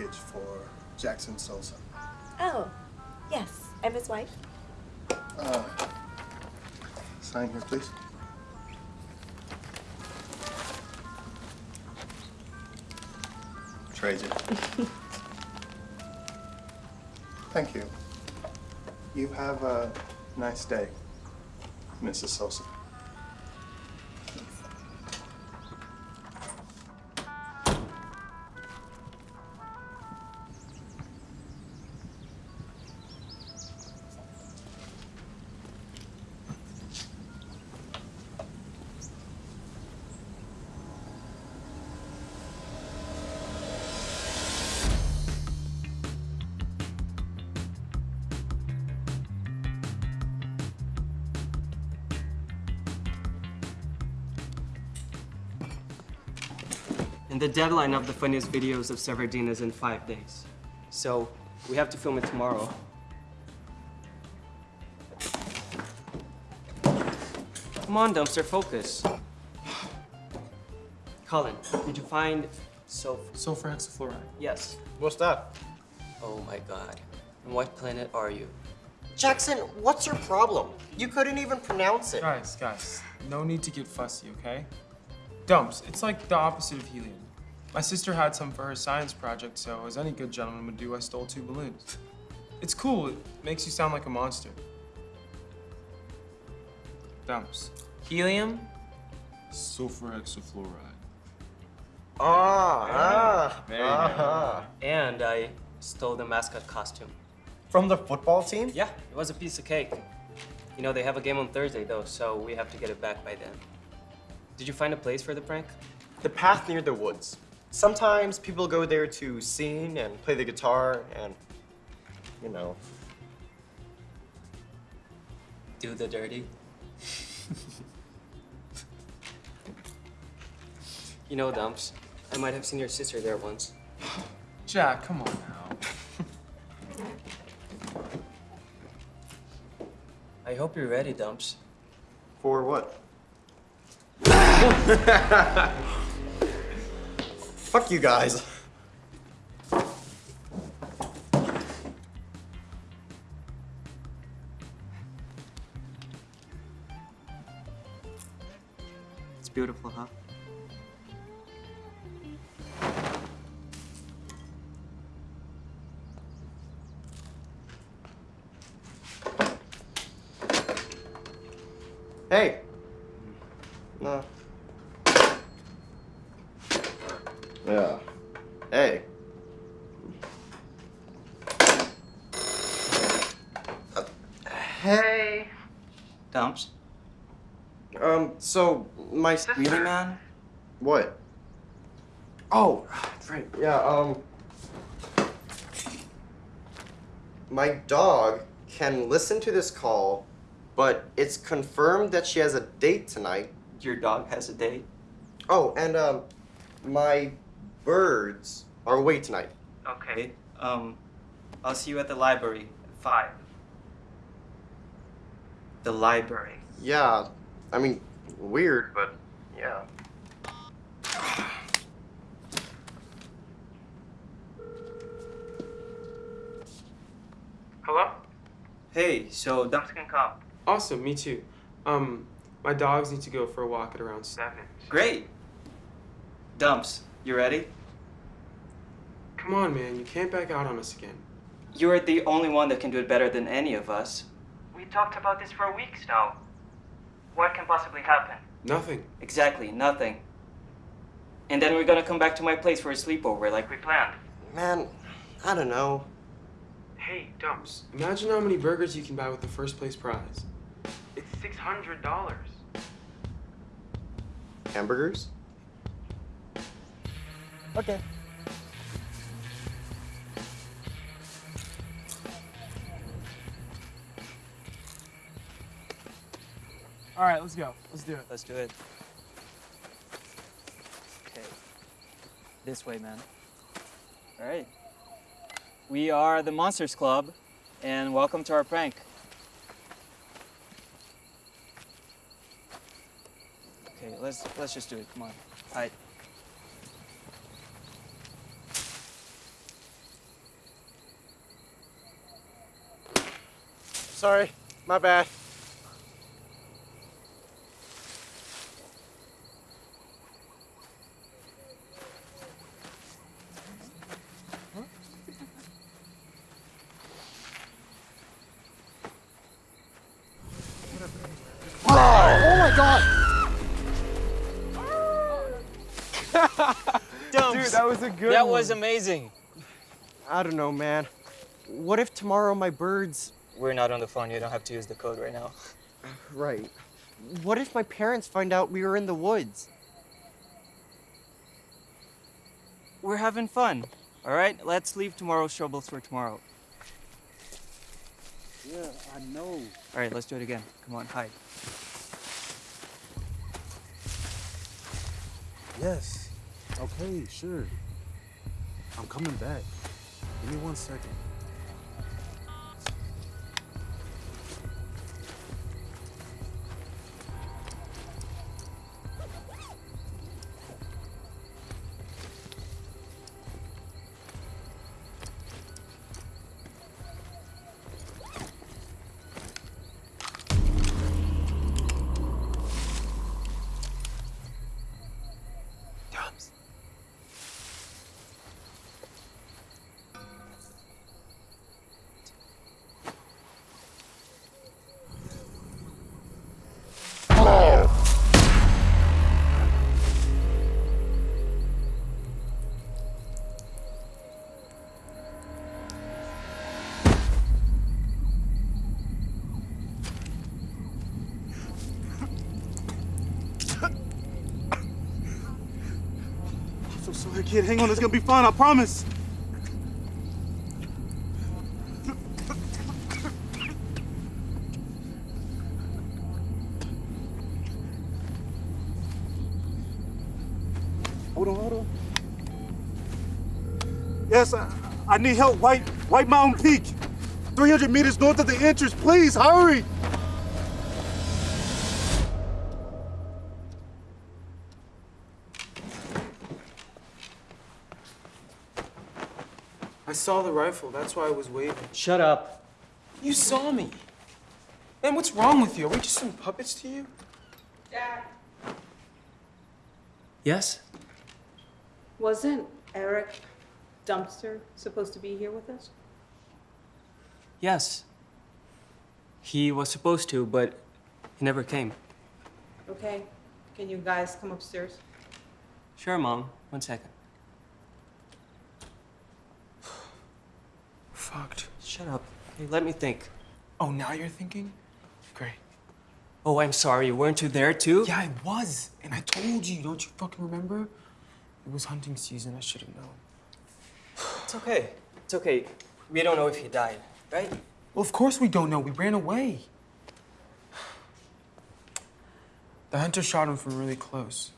package for Jackson Sosa. Oh, yes. I'm his wife. Uh, sign here, please. It. Thank you. You have a nice day, Mrs. Sosa. And the deadline of the funniest videos of Severdeen is in five days. So we have to film it tomorrow. Come on, dumpster, focus. Colin, did you find sulfur? Sulfur hexafluoride. Yes. What's that? Oh my god. On what planet are you? Jackson, what's your problem? You couldn't even pronounce it. Guys, guys, no need to get fussy, okay? Dumps, it's like the opposite of helium. My sister had some for her science project, so as any good gentleman would do, I stole two balloons. It's cool, it makes you sound like a monster. Dumps. Helium, sulfur hexafluoride. Ah, ah, There ah. And I stole the mascot costume. From the football team? Yeah, it was a piece of cake. You know, they have a game on Thursday though, so we have to get it back by then. Did you find a place for the prank? The path near the woods. Sometimes people go there to sing and play the guitar and, you know. Do the dirty. you know, Dumps, I might have seen your sister there once. Jack, come on now. I hope you're ready, Dumps. For what? Fuck you guys. It's beautiful, huh? So my sister. Really, man? What? Oh, right. Yeah, um. My dog can listen to this call, but it's confirmed that she has a date tonight. Your dog has a date? Oh, and, um, my birds are away tonight. Okay. Um, I'll see you at the library at 5. The library. Yeah, I mean, weird, but yeah. Hello? Hey, so Dumps can come. Awesome, me too. Um, my dogs need to go for a walk at around seven. Great. Dumps, you ready? Come on, man, you can't back out on us again. You're the only one that can do it better than any of us. We talked about this for weeks now. What can possibly happen? Nothing. Exactly, nothing. And then we're gonna come back to my place for a sleepover like we planned. Man, I don't know. Hey, Dumps, imagine how many burgers you can buy with the first place prize. It's $600. Hamburgers? Okay. All right, let's go. Let's do it. Let's do it. Okay. This way, man. All right. We are the Monsters Club, and welcome to our prank. Okay, let's let's just do it. Come on. All right. Sorry, my bad. Was a good That one. was amazing. I don't know, man. What if tomorrow my birds. We're not on the phone. You don't have to use the code right now. Right. What if my parents find out we were in the woods? We're having fun. All right, let's leave tomorrow's troubles for tomorrow. Yeah, I know. All right, let's do it again. Come on, hide. Yes. Okay, sure. I'm coming back. Give me one second. Kid. Hang on, it's gonna be fine, I promise. Hold on, hold on. Yes, I, I need help. White, White Mountain Peak. 300 meters north of the entrance. Please, hurry. Saw the rifle. That's why I was waving. Shut up. You saw me. Man, what's wrong with you? Are we just some puppets to you? Dad. Yes? Wasn't Eric Dumpster supposed to be here with us? Yes. He was supposed to, but he never came. Okay, can you guys come upstairs? Sure, Mom. One second. Shut up. Hey, let me think. Oh, now you're thinking? Great. Oh, I'm sorry. Weren't you there too? Yeah, I was. And I told you. Don't you fucking remember? It was hunting season. I should have known. It's okay. It's okay. We don't know if he died, right? Well, of course we don't know. We ran away. The hunter shot him from really close.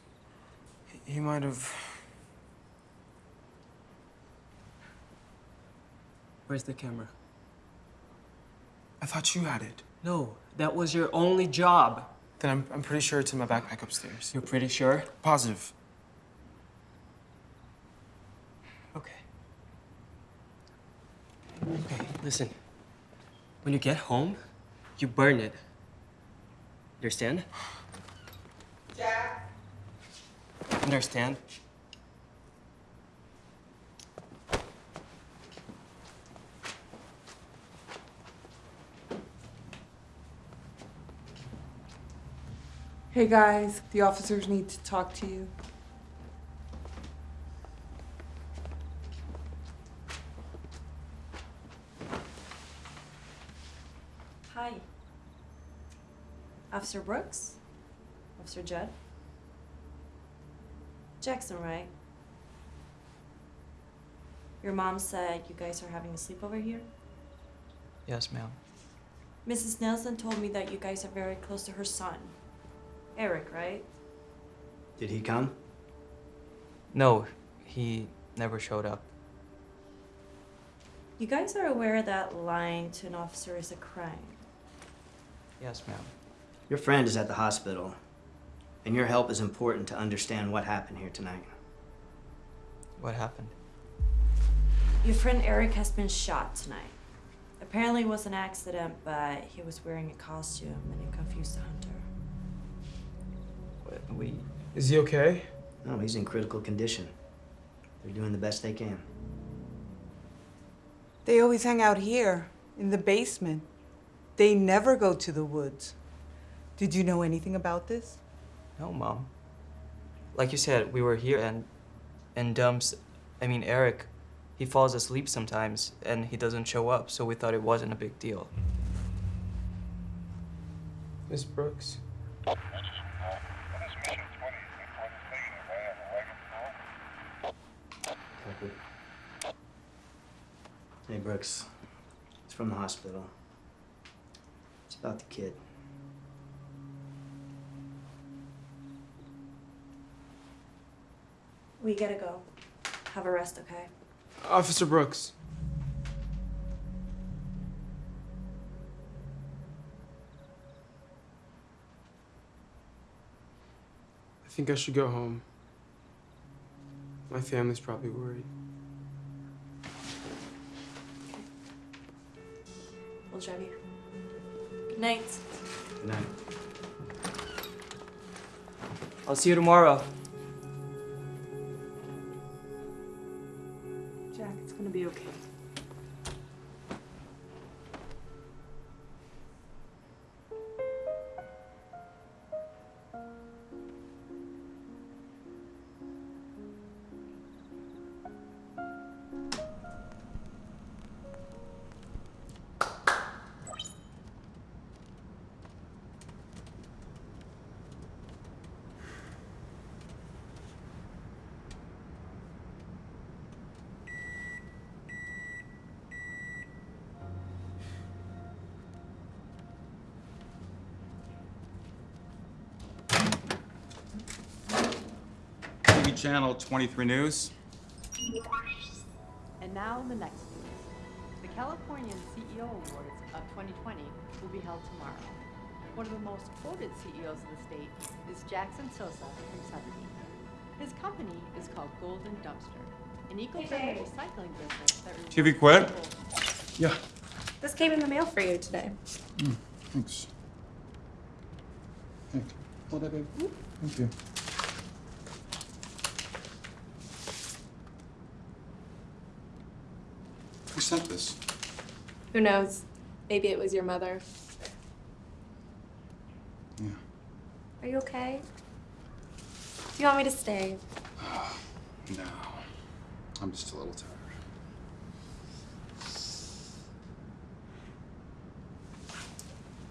He- He might have. Where's the camera? I thought you had it. No, that was your only job. Then I'm, I'm pretty sure it's in my backpack upstairs. You're pretty sure? Positive. Okay. Okay, listen. When you get home, you burn it. Understand? Jack. Understand? Hey guys, the officers need to talk to you. Hi. Officer Brooks? Officer Judd? Jackson, right? Your mom said you guys are having a sleepover here? Yes, ma'am. Mrs. Nelson told me that you guys are very close to her son. Eric, right? Did he come? No, he never showed up. You guys are aware that lying to an officer is a crime. Yes, ma'am. Your friend is at the hospital, and your help is important to understand what happened here tonight. What happened? Your friend Eric has been shot tonight. Apparently it was an accident, but he was wearing a costume and it confused the hunter. But We. Is he okay? No, he's in critical condition. They're doing the best they can. They always hang out here, in the basement. They never go to the woods. Did you know anything about this? No, Mom. Like you said, we were here and. And Dumps. I mean, Eric. He falls asleep sometimes and he doesn't show up, so we thought it wasn't a big deal. Miss Brooks. Hey, Brooks. It's from the hospital. It's about the kid. We gotta go. Have a rest, okay? Officer Brooks. I think I should go home. My family's probably worried. We'll drive you. Good night. Good night. I'll see you tomorrow. Jack, it's gonna be okay. Channel 23 News. And now the next news. The Californian CEO Awards of 2020 will be held tomorrow. One of the most quoted CEOs of the state is Jackson Sosa from Sotheby. His company is called Golden Dumpster, an eco-friendly recycling business that TV quit? Yeah. This came in the mail for you today. Mm, thanks. Thanks. Hold that, babe. Hmm? Thank you. Who sent this? Who knows? Maybe it was your mother. Yeah. Are you okay? Do you want me to stay? No. I'm just a little tired.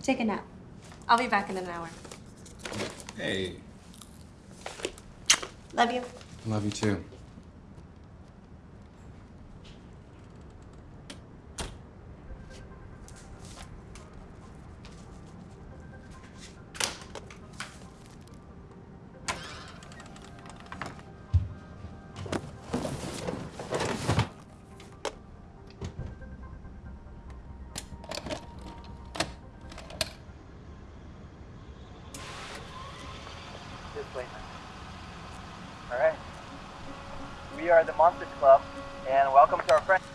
Take a nap. I'll be back in an hour. Hey, Love you. love you too. We are the Monsters Club, and welcome to our friend.